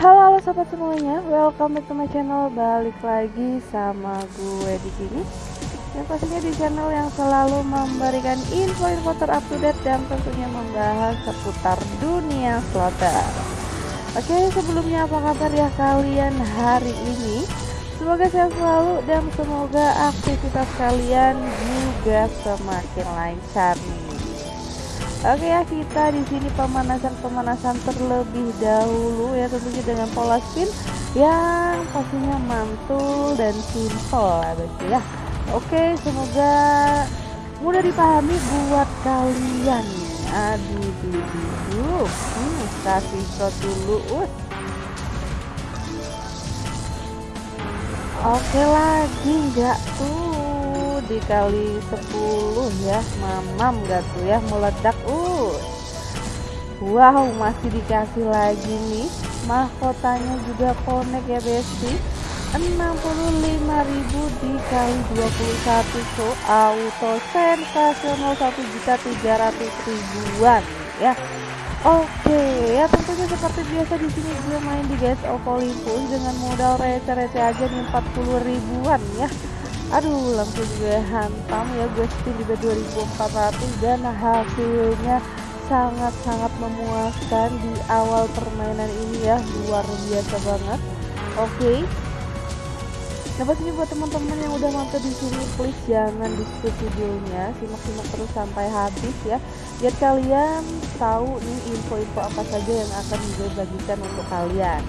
Halo halo sobat semuanya, welcome back to my channel. Balik lagi sama gue di sini. Yang pastinya di channel yang selalu memberikan info-info terupdate dan tentunya membahas seputar dunia slotter. Oke, sebelumnya apa kabar ya kalian hari ini? Semoga sehat selalu dan semoga aktivitas kalian juga semakin lancar nih. Oke ya kita di sini pemanasan-pemanasan terlebih dahulu ya tentunya dengan pola spin yang pastinya mantul dan simple ya ya. Oke semoga mudah dipahami buat kalian. Aduh dulu, hmm, kasih shot dulu. Oke lagi enggak tuh dikali 10 ya. Mamam gak tuh ya meledak. Uh. Wow masih dikasih lagi nih. Mahkotanya juga connect ya besti. 65.000 dikali 21 so auto sensasional 1 juta 300 ribuan ya. Oke ya tentunya seperti biasa di sini gue main di guys Olympus dengan modal receh-receh aja nih 40 ribuan ya aduh langsung gue hantam ya. Gue spin juga 2400 dan hasilnya sangat-sangat memuaskan di awal permainan ini ya. Luar biasa banget. Oke. Okay. Nah pastinya buat teman-teman yang udah mampir di sini please jangan di skip videonya. Simak-simak terus sampai habis ya. Biar kalian tahu nih info-info apa saja yang akan gue bagikan untuk kalian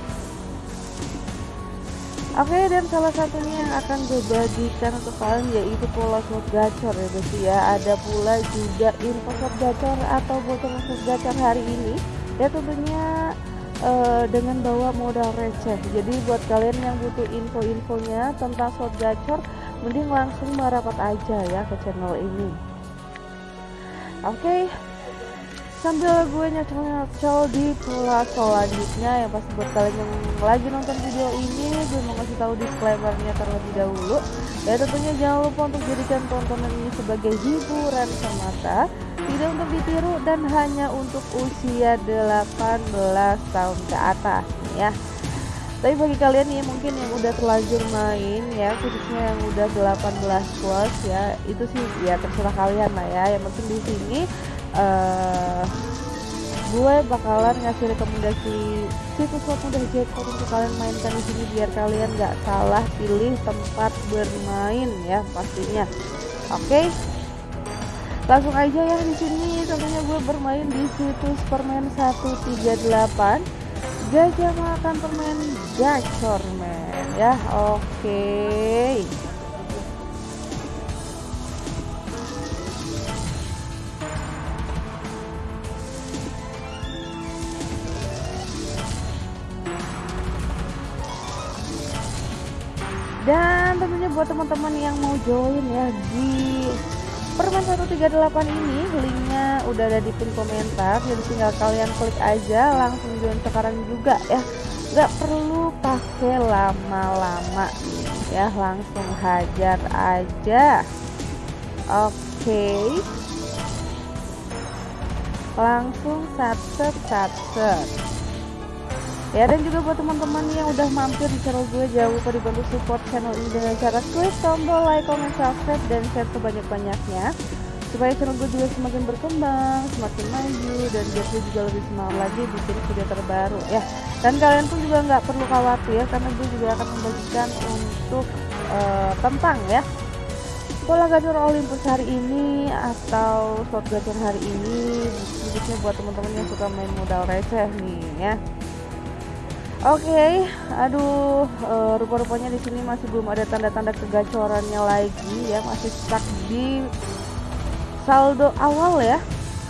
Oke okay, dan salah satunya yang akan gue bagikan untuk kalian yaitu pola slot gacor ya guys ya. Ada pula juga info slot gacor atau bocor slot gacor hari ini. Ya tentunya uh, dengan bawa modal receh. Jadi buat kalian yang butuh info-infonya tentang slot gacor mending langsung merapat aja ya ke channel ini. Oke okay sambil gue nyocol-nyocol di pola selanjutnya yang pasti buat kalian yang lagi nonton video ini gue mau kasih tahu disclaimernya terlebih dahulu. Ya tentunya jangan lupa untuk jadikan tontonan ini sebagai hiburan semata tidak untuk ditiru dan hanya untuk usia 18 tahun ke atas ya tapi bagi kalian nih mungkin yang udah terlanjur main ya khususnya yang udah 18 plus ya itu sih ya terserah kalian lah ya. Yang penting di sini uh, gue bakalan ngasih rekomendasi situs slot mudah jackpot untuk kalian mainkan di sini biar kalian nggak salah pilih tempat bermain ya pastinya. Oke? Okay? langsung aja ya di sini tentunya gue bermain di situs permen 138 gajah makan permen gacor men. Ya oke. Dan tentunya buat teman-teman yang mau join ya di permen 138 ini linknya udah ada di pin komentar jadi tinggal kalian klik aja langsung join sekarang juga ya. Nggak perlu pakai lama-lama ya langsung hajar aja. Oke. Okay. langsung sat set ya dan juga buat teman-teman yang udah mampir di channel gue jangan lupa dibantu support channel ini dengan cara klik tombol like, comment, subscribe dan share sebanyak-banyaknya. Supaya channel gue juga semakin berkembang, semakin maju dan biar gue juga lebih semangat lagi bikin video terbaru. Ya dan kalian pun juga nggak perlu khawatir karena gue juga akan membagikan untuk uh, tentang ya pola gacor Olympus hari ini atau slot gacor hari ini khususnya buat teman-teman yang suka main modal receh nih ya Oke, okay, aduh, uh, rupa-rupanya di sini masih belum ada tanda-tanda kegacorannya lagi ya, masih stuck di saldo awal ya,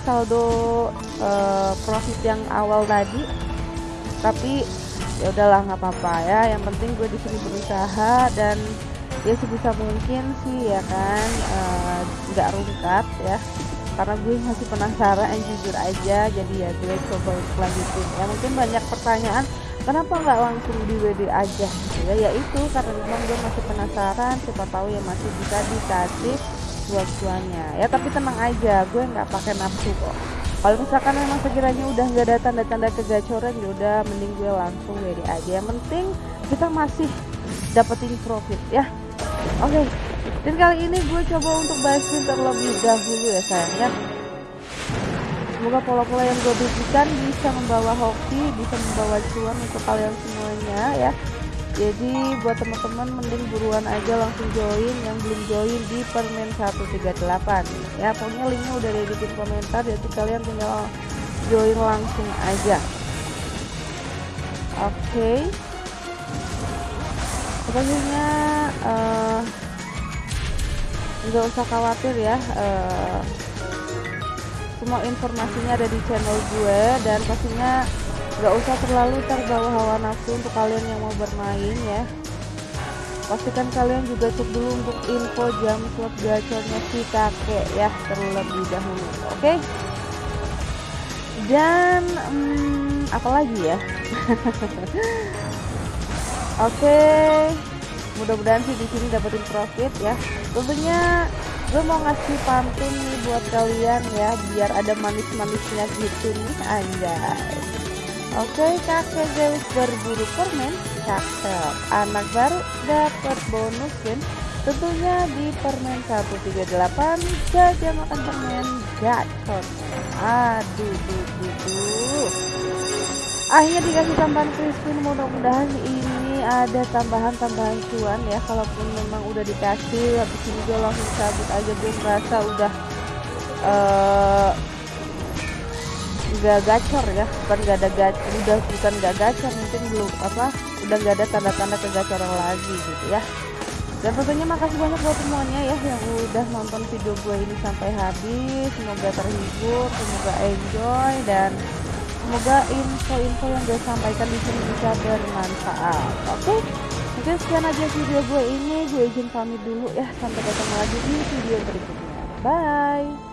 saldo uh, profit yang awal tadi. Tapi ya udahlah nggak apa-apa ya, yang penting gue di sini berusaha dan ya sebisa mungkin sih ya kan eh, nggak uh, rungkat ya. Karena gue masih penasaran jujur aja jadi ya gue coba lanjutin ya mungkin banyak pertanyaan kenapa nggak langsung di WD aja gitu ya? Yaitu karena memang gue masih penasaran siapa tahu ya masih bisa dikasih buat cuannya ya tapi tenang aja gue nggak pakai nafsu kok. Kalau misalkan memang sekiranya udah nggak ada tanda-tanda kegacoran ya udah mending gue langsung WD aja. Yang penting kita masih dapetin profit ya. Oke okay. dan kali ini gue coba untuk bahasin terlebih dahulu ya sayang ya semoga pola-pola yang gue berikan bisa membawa hoki bisa membawa cuan untuk kalian semuanya ya. Jadi buat teman-teman mending buruan aja langsung join yang belum join di permen 138 ya. Pokoknya linknya udah ada di komentar jadi kalian tinggal join langsung aja. Oke. Okay. pokoknya uh, nggak usah khawatir ya uh, semua informasinya ada di channel gue dan pastinya nggak usah terlalu terbawa hawa nafsu untuk kalian yang mau bermain ya pastikan kalian juga cek dulu untuk info jam slot gacornya si kakek ya terlebih dahulu oke okay? dan hmm, apalagi ya oke okay. mudah-mudahan sih di sini dapetin profit ya tentunya gue mau ngasih pantun nih buat kalian ya biar ada manis-manisnya gitu nih anjay. Oke kakek Zeus berburu permen Cakep. Anak baru dapat bonus kan Tentunya di permen 138 Gajah makan permen gacor Aduh duh, duh, duh. Akhirnya dikasih tambahan crispin Mudah-mudahan ini ada tambahan-tambahan cuan ya Kalaupun memang udah dikasih Habis ini gue langsung cabut aja Gue merasa udah uh, nggak gacor ya bukan nggak ada gacor udah bukan nggak gacor mungkin belum apa udah nggak ada tanda-tanda kegacoran lagi gitu ya. Dan tentunya makasih banyak buat semuanya ya yang udah nonton video gue ini sampai habis semoga terhibur semoga enjoy dan semoga info-info yang gue sampaikan di sini bisa bermanfaat. Oke okay? mungkin sekian aja video gue ini. Gue izin pamit dulu ya. Sampai ketemu lagi di video berikutnya. Bye